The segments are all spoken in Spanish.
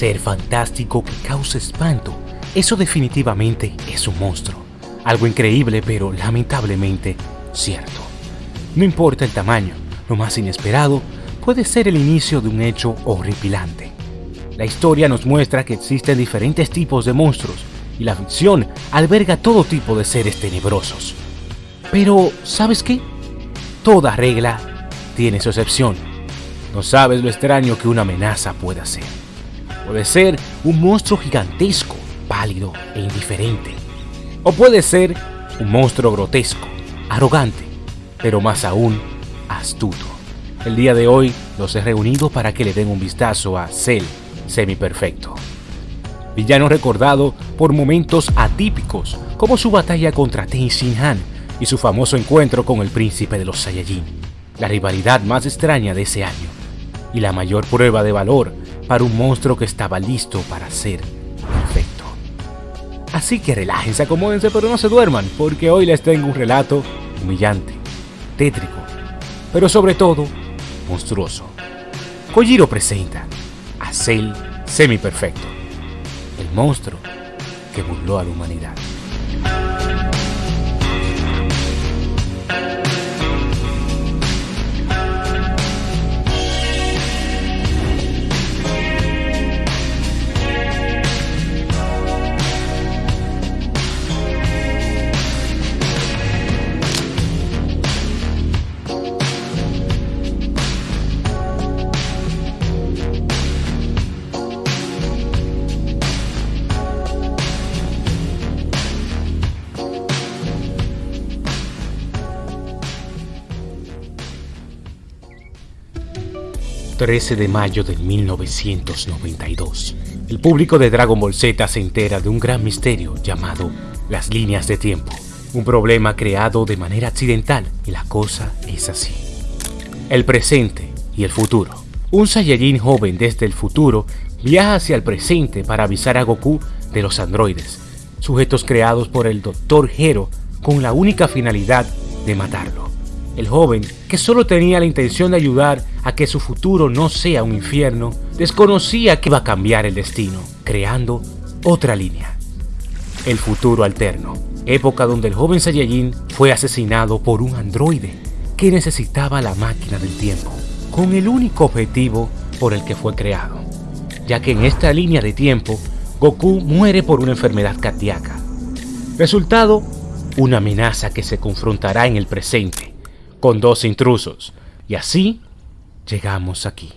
ser fantástico que causa espanto, eso definitivamente es un monstruo. Algo increíble pero lamentablemente cierto. No importa el tamaño, lo más inesperado puede ser el inicio de un hecho horripilante. La historia nos muestra que existen diferentes tipos de monstruos y la ficción alberga todo tipo de seres tenebrosos. Pero, ¿sabes qué? Toda regla tiene su excepción. No sabes lo extraño que una amenaza puede ser. Puede ser un monstruo gigantesco, pálido e indiferente. O puede ser un monstruo grotesco, arrogante, pero más aún astuto. El día de hoy los he reunido para que le den un vistazo a Cell Semi-Perfecto. Villano recordado por momentos atípicos como su batalla contra Tenshin Han y su famoso encuentro con el príncipe de los Saiyajin, la rivalidad más extraña de ese año y la mayor prueba de valor para un monstruo que estaba listo para ser perfecto. Así que relájense, acomódense, pero no se duerman, porque hoy les tengo un relato humillante, tétrico, pero sobre todo monstruoso. Kojiro presenta a Cell Semi-Perfecto, el monstruo que burló a la humanidad. 13 de mayo de 1992. El público de Dragon Ball Z se entera de un gran misterio llamado las líneas de tiempo, un problema creado de manera accidental y la cosa es así. El presente y el futuro. Un Saiyajin joven desde el futuro viaja hacia el presente para avisar a Goku de los androides, sujetos creados por el Dr. Hero con la única finalidad de matarlo. El joven, que solo tenía la intención de ayudar a que su futuro no sea un infierno, desconocía que iba a cambiar el destino, creando otra línea. El futuro alterno, época donde el joven Saiyajin fue asesinado por un androide que necesitaba la máquina del tiempo, con el único objetivo por el que fue creado, ya que en esta línea de tiempo Goku muere por una enfermedad cardíaca. Resultado, una amenaza que se confrontará en el presente con dos intrusos. Y así llegamos aquí.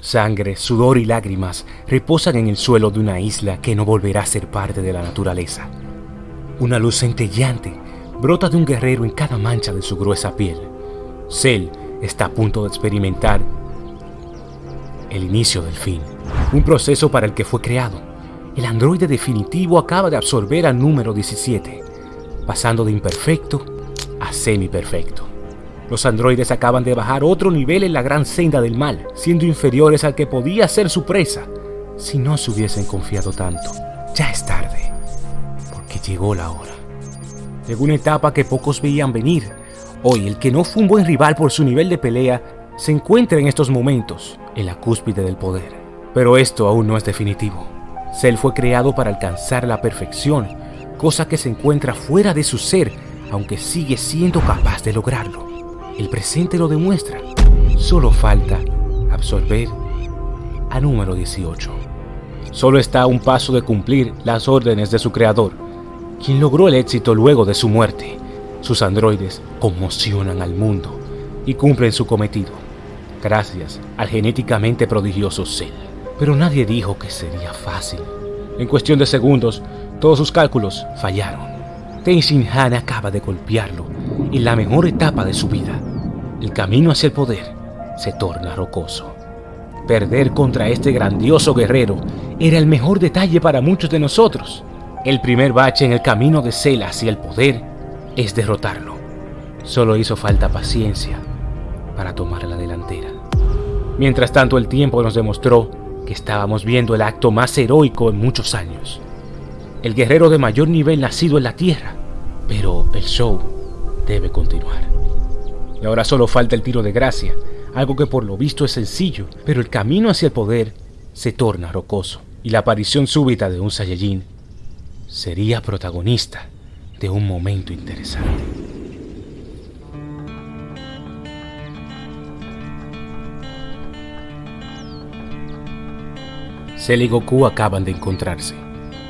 Sangre, sudor y lágrimas reposan en el suelo de una isla que no volverá a ser parte de la naturaleza. Una luz centellante brota de un guerrero en cada mancha de su gruesa piel. Cell está a punto de experimentar el inicio del fin, un proceso para el que fue creado. El androide definitivo acaba de absorber al número 17, pasando de imperfecto a semi-perfecto. Los androides acaban de bajar otro nivel en la gran senda del mal, siendo inferiores al que podía ser su presa, si no se hubiesen confiado tanto. Ya es tarde, porque llegó la hora. Llegó una etapa que pocos veían venir. Hoy, el que no fue un buen rival por su nivel de pelea, se encuentra en estos momentos en la cúspide del poder. Pero esto aún no es definitivo. Cell fue creado para alcanzar la perfección, cosa que se encuentra fuera de su ser aunque sigue siendo capaz de lograrlo. El presente lo demuestra. Solo falta absorber a número 18. Solo está a un paso de cumplir las órdenes de su creador, quien logró el éxito luego de su muerte. Sus androides conmocionan al mundo y cumplen su cometido, gracias al genéticamente prodigioso Cell. Pero nadie dijo que sería fácil. En cuestión de segundos, todos sus cálculos fallaron. Tenzin Han acaba de golpearlo en la mejor etapa de su vida. El camino hacia el poder se torna rocoso. Perder contra este grandioso guerrero era el mejor detalle para muchos de nosotros. El primer bache en el camino de Cell hacia el poder es derrotarlo. Solo hizo falta paciencia para tomar la delantera. Mientras tanto el tiempo nos demostró que estábamos viendo el acto más heroico en muchos años el guerrero de mayor nivel nacido en la Tierra. Pero el show debe continuar. Y ahora solo falta el tiro de gracia, algo que por lo visto es sencillo, pero el camino hacia el poder se torna rocoso y la aparición súbita de un Saiyajin sería protagonista de un momento interesante. Cell y Goku acaban de encontrarse,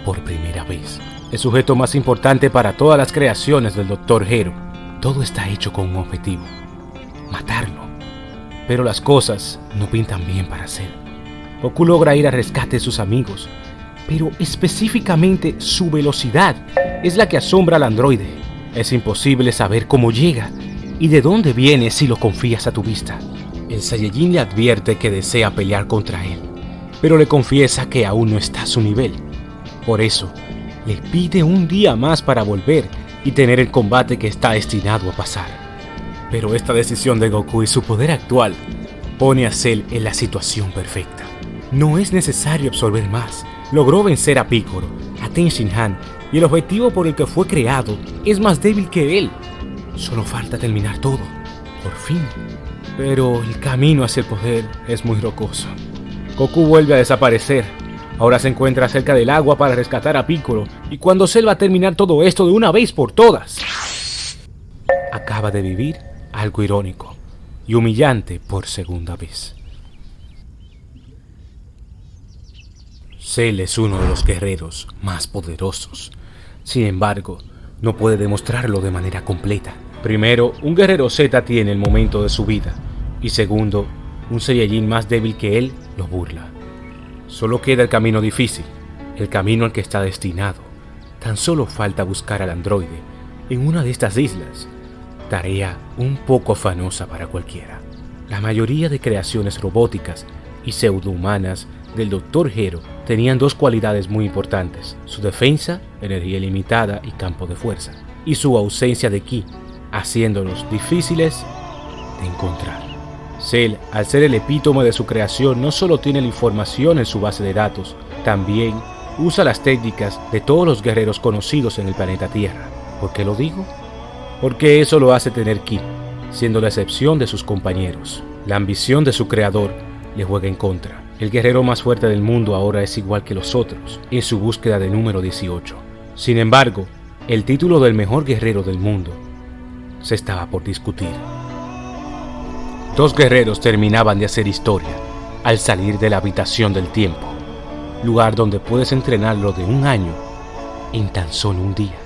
por primera vez. El sujeto más importante para todas las creaciones del Dr. Hero. Todo está hecho con un objetivo, matarlo. Pero las cosas no pintan bien para Cell. Goku logra ir al rescate de sus amigos, pero específicamente su velocidad es la que asombra al androide. Es imposible saber cómo llega y de dónde viene si lo confías a tu vista. El Saiyajin le advierte que desea pelear contra él, pero le confiesa que aún no está a su nivel. Por eso, le pide un día más para volver y tener el combate que está destinado a pasar. Pero esta decisión de Goku y su poder actual pone a Cell en la situación perfecta. No es necesario absorber más. Logró vencer a Piccolo, a Ten Han y el objetivo por el que fue creado es más débil que él. Solo falta terminar todo, por fin. Pero el camino hacia el poder es muy rocoso. Goku vuelve a desaparecer. Ahora se encuentra cerca del agua para rescatar a Piccolo y cuando Cell va a terminar todo esto de una vez por todas. Acaba de vivir algo irónico y humillante por segunda vez. Cell es uno de los guerreros más poderosos. Sin embargo, no puede demostrarlo de manera completa. Primero, un guerrero Z tiene el momento de su vida. Y segundo, un Saiyajin más débil que él lo burla. Solo queda el camino difícil, el camino al que está destinado. Tan solo falta buscar al androide en una de estas islas. Tarea un poco afanosa para cualquiera. La mayoría de creaciones robóticas y pseudohumanas del Dr. Hero tenían dos cualidades muy importantes, su defensa, energía limitada y campo de fuerza, y su ausencia de ki, haciéndolos difíciles de encontrar. Cell, al ser el epítome de su creación, no solo tiene la información en su base de datos, también usa las técnicas de todos los guerreros conocidos en el planeta Tierra. ¿Por qué lo digo? Porque eso lo hace tener ki, siendo la excepción de sus compañeros. La ambición de su creador le juega en contra. El guerrero más fuerte del mundo ahora es igual que los otros, en su búsqueda de número 18. Sin embargo, el título del mejor guerrero del mundo se estaba por discutir. Dos guerreros terminaban de hacer historia al salir de la habitación del tiempo, lugar donde puedes entrenarlo de un año en tan solo un día.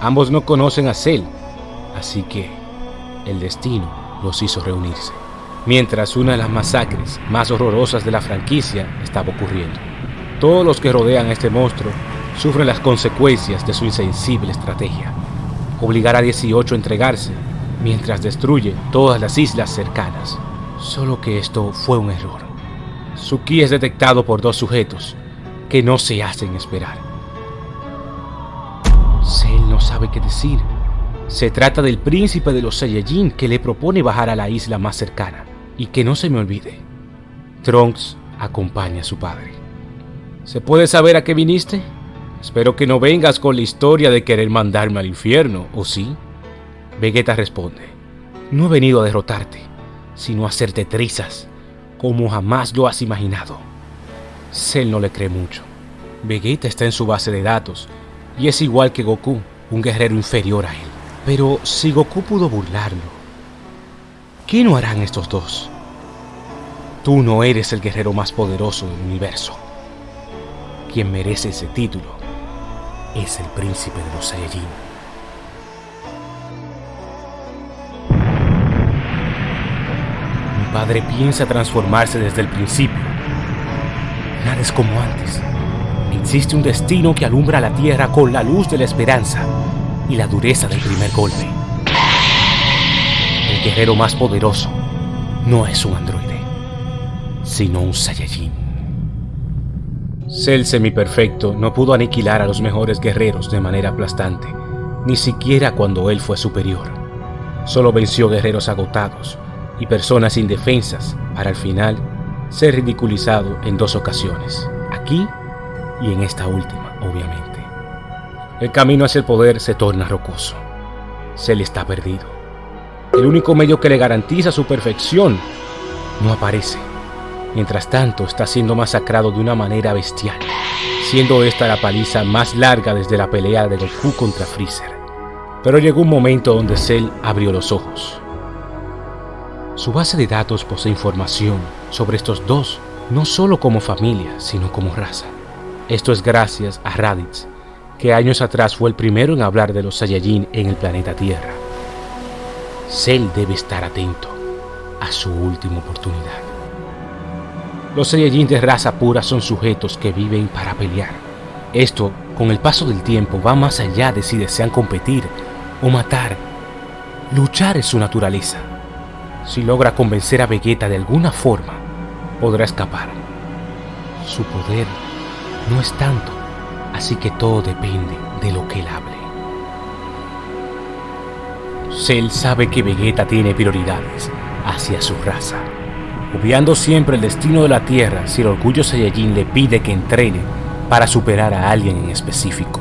Ambos no conocen a Cell, así que el destino los hizo reunirse, mientras una de las masacres más horrorosas de la franquicia estaba ocurriendo. Todos los que rodean a este monstruo sufren las consecuencias de su insensible estrategia. Obligar a 18 a entregarse mientras destruye todas las islas cercanas. Solo que esto fue un error. Su ki es detectado por dos sujetos que no se hacen esperar. Cell no sabe qué decir. Se trata del príncipe de los Saiyajin que le propone bajar a la isla más cercana. Y que no se me olvide, Trunks acompaña a su padre. ¿Se puede saber a qué viniste? Espero que no vengas con la historia de querer mandarme al infierno, ¿o sí? Vegeta responde, no he venido a derrotarte, sino a hacerte trizas, como jamás lo has imaginado. Cell no le cree mucho. Vegeta está en su base de datos, y es igual que Goku, un guerrero inferior a él. Pero si Goku pudo burlarlo, ¿qué no harán estos dos? Tú no eres el guerrero más poderoso del universo. Quien merece ese título es el príncipe de los Saiyajin. Padre piensa transformarse desde el principio. Nada es como antes. Existe un destino que alumbra la tierra con la luz de la esperanza y la dureza del primer golpe. El guerrero más poderoso no es un androide, sino un Saiyajin. Cell semiperfecto no pudo aniquilar a los mejores guerreros de manera aplastante, ni siquiera cuando él fue superior. Solo venció guerreros agotados, y personas indefensas para al final ser ridiculizado en dos ocasiones, aquí y en esta última, obviamente. El camino hacia el poder se torna rocoso. Se le está perdido. El único medio que le garantiza su perfección no aparece. Mientras tanto, está siendo masacrado de una manera bestial, siendo esta la paliza más larga desde la pelea de Goku contra Freezer. Pero llegó un momento donde Cell abrió los ojos. Su base de datos posee información sobre estos dos, no solo como familia, sino como raza. Esto es gracias a Raditz, que años atrás fue el primero en hablar de los Saiyajin en el planeta Tierra. Cell debe estar atento a su última oportunidad. Los Saiyajin de raza pura son sujetos que viven para pelear. Esto, con el paso del tiempo, va más allá de si desean competir o matar. Luchar es su naturaleza. Si logra convencer a Vegeta de alguna forma, podrá escapar. Su poder no es tanto, así que todo depende de lo que él hable. Cell sabe que Vegeta tiene prioridades hacia su raza, obviando siempre el destino de la Tierra si el orgullo Saiyajin le pide que entrene para superar a alguien en específico.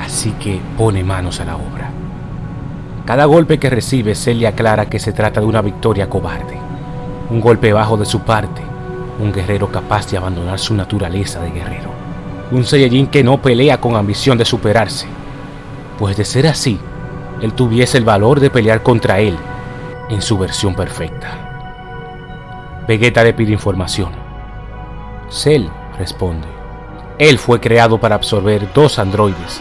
Así que pone manos a la obra. Cada golpe que recibe, Cell le aclara que se trata de una victoria cobarde, un golpe bajo de su parte, un guerrero capaz de abandonar su naturaleza de guerrero, un Saiyajin que no pelea con ambición de superarse, pues de ser así, él tuviese el valor de pelear contra él en su versión perfecta. Vegeta le pide información. Cell responde. Él fue creado para absorber dos androides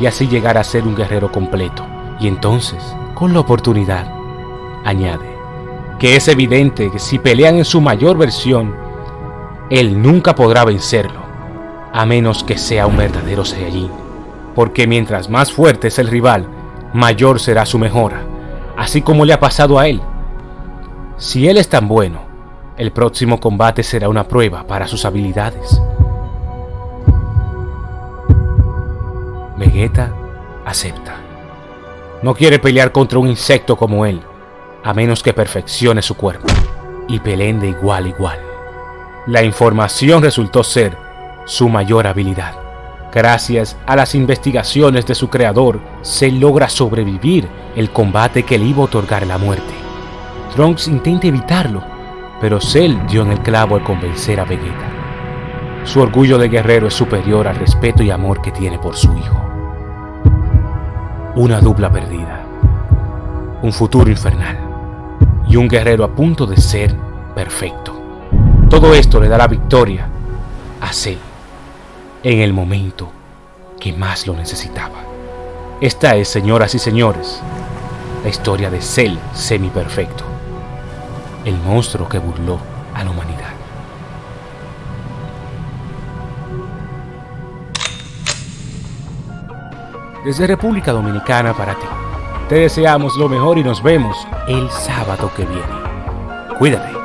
y así llegar a ser un guerrero completo. Y entonces, con la oportunidad, añade que es evidente que si pelean en su mayor versión, él nunca podrá vencerlo, a menos que sea un verdadero Saiyajin porque mientras más fuerte es el rival, mayor será su mejora, así como le ha pasado a él. Si él es tan bueno, el próximo combate será una prueba para sus habilidades. Vegeta acepta. No quiere pelear contra un insecto como él, a menos que perfeccione su cuerpo y peleen de igual a igual. La información resultó ser su mayor habilidad. Gracias a las investigaciones de su creador, se logra sobrevivir el combate que le iba a otorgar la muerte. Trunks intenta evitarlo, pero Cell dio en el clavo al convencer a Vegeta. Su orgullo de guerrero es superior al respeto y amor que tiene por su hijo. Una dupla perdida, un futuro infernal y un guerrero a punto de ser perfecto. Todo esto le da la victoria a Cell en el momento que más lo necesitaba. Esta es, señoras y señores, la historia de Cell semi-perfecto, el monstruo que burló a la humanidad. Desde República Dominicana para ti, te deseamos lo mejor y nos vemos el sábado que viene. Cuídate.